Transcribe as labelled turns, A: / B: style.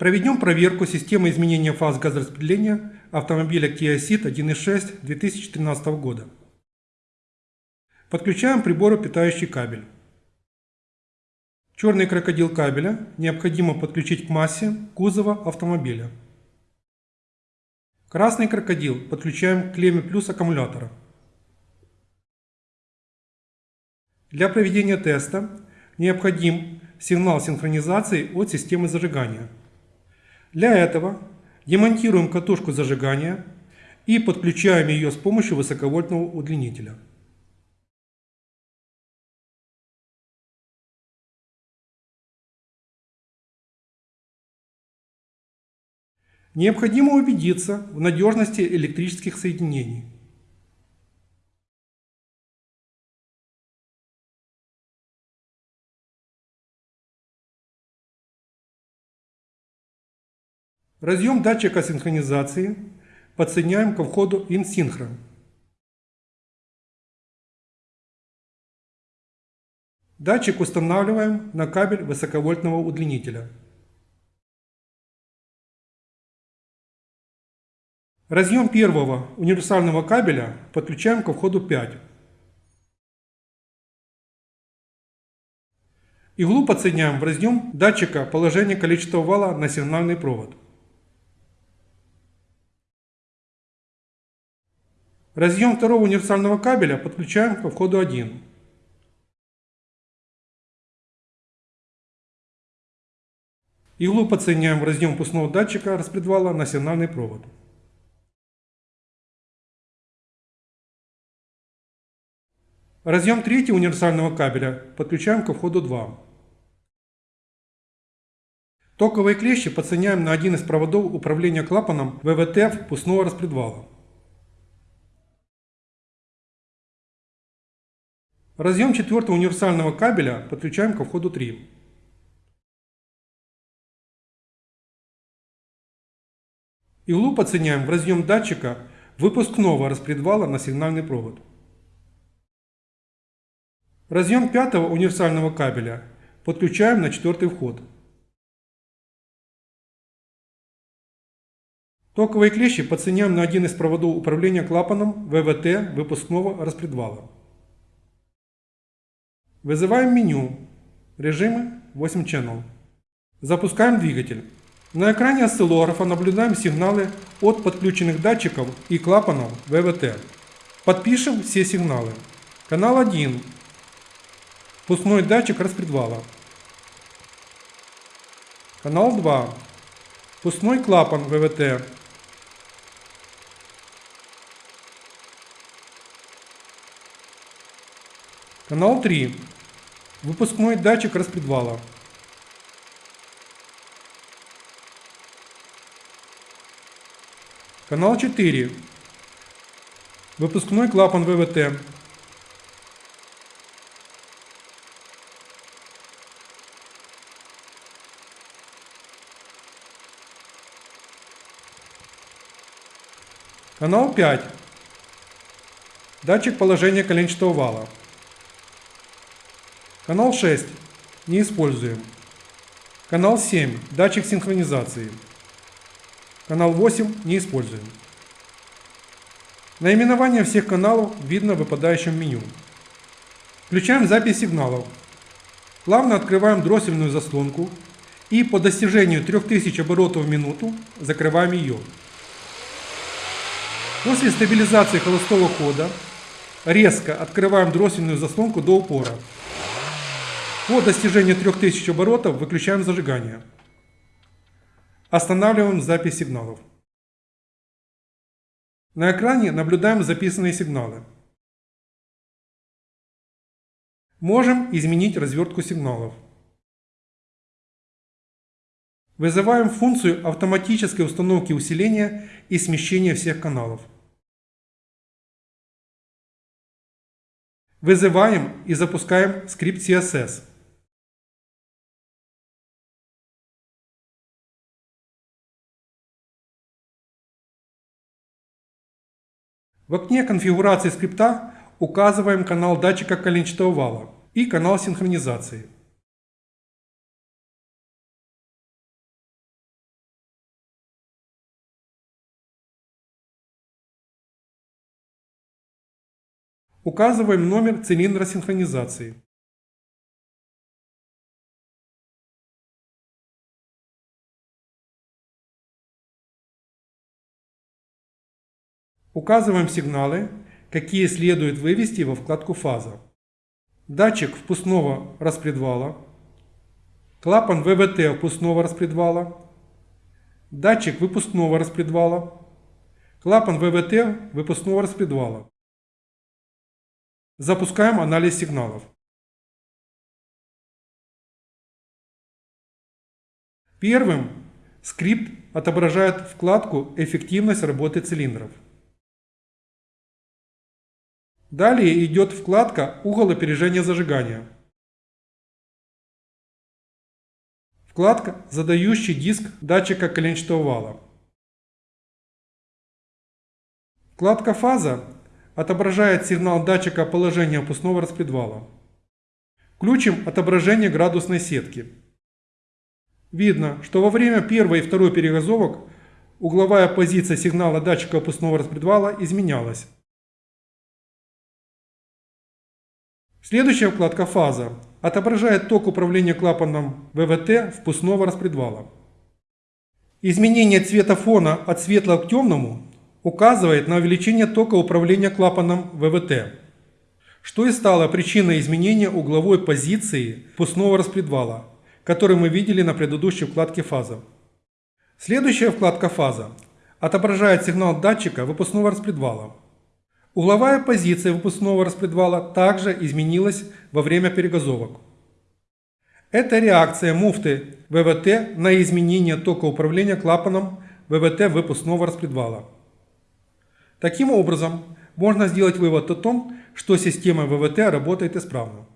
A: Проведем проверку системы изменения фаз газораспределения автомобиля Kia Ceed 1.6 2013 года. Подключаем прибору питающий кабель. Черный крокодил кабеля необходимо подключить к массе кузова автомобиля. Красный крокодил подключаем к клемме плюс аккумулятора. Для проведения теста необходим сигнал синхронизации от системы зажигания. Для этого демонтируем катушку зажигания и подключаем ее с помощью высоковольтного удлинителя. Необходимо убедиться в надежности электрических соединений. Разъем датчика синхронизации подсоединяем ко входу InSynchro. Датчик устанавливаем на кабель высоковольтного удлинителя. Разъем первого универсального кабеля подключаем ко входу 5. Иглу подсоединяем в разъем датчика положения количества вала на сигнальный провод. Разъем второго универсального кабеля подключаем ко входу 1. Иглу подсоединяем в разъем пустного датчика распредвала на сигнальный провод. Разъем третьего универсального кабеля подключаем ко входу 2. Токовые клещи подсоединяем на один из проводов управления клапаном ВВТ впускного распредвала. Разъем четвертого универсального кабеля подключаем ко входу 3. Иглу подсоединяем в разъем датчика выпускного распредвала на сигнальный провод. Разъем пятого универсального кабеля подключаем на четвертый вход. Токовые клещи подсоединяем на один из проводов управления клапаном ВВТ выпускного распредвала. Вызываем меню. Режимы 8 Channel. Запускаем двигатель. На экране осциллографа наблюдаем сигналы от подключенных датчиков и клапанов ВВТ. Подпишем все сигналы. Канал 1. Пускной датчик распредвала. Канал 2. Пускной клапан ВВТ. Канал 3. Выпускной датчик распредвала. Канал 4. Выпускной клапан ВВТ. Канал 5. Датчик положения коленчатого вала. Канал 6. Не используем. Канал 7. Датчик синхронизации. Канал 8. Не используем. Наименование всех каналов видно в выпадающем меню. Включаем запись сигналов. Плавно открываем дроссельную заслонку и по достижению 3000 оборотов в минуту закрываем ее. После стабилизации холостого хода резко открываем дроссельную заслонку до упора. По достижению 3000 оборотов выключаем зажигание. Останавливаем запись сигналов. На экране наблюдаем записанные сигналы. Можем изменить развертку сигналов. Вызываем функцию автоматической установки усиления и смещения всех каналов. Вызываем и запускаем скрипт CSS. В окне конфигурации скрипта указываем канал датчика коленчатого вала и канал синхронизации. Указываем номер цилиндра синхронизации. Указываем сигналы, какие следует вывести во вкладку «Фаза». Датчик впускного распредвала, клапан ВВТ впускного распредвала, датчик выпускного распредвала, клапан ВВТ выпускного распредвала. Запускаем анализ сигналов. Первым скрипт отображает вкладку «Эффективность работы цилиндров». Далее идет вкладка «Угол опережения зажигания». Вкладка «Задающий диск датчика коленчатого вала». Вкладка «Фаза» отображает сигнал датчика положения опускного распредвала. Включим отображение градусной сетки. Видно, что во время первой и второй перегазовок угловая позиция сигнала датчика опускного распредвала изменялась. Следующая вкладка «Фаза» отображает ток управления клапаном ВВТ впускного распредвала. Изменение цвета фона от светлого к темному указывает на увеличение тока управления клапаном ВВТ, что и стало причиной изменения угловой позиции впускного распредвала, который мы видели на предыдущей вкладке «Фаза». Следующая вкладка «Фаза» отображает сигнал датчика выпускного распредвала. Угловая позиция выпускного распредвала также изменилась во время перегазовок. Это реакция муфты ВВТ на изменение тока управления клапаном ВВТ выпускного распредвала. Таким образом, можно сделать вывод о том, что система ВВТ работает исправно.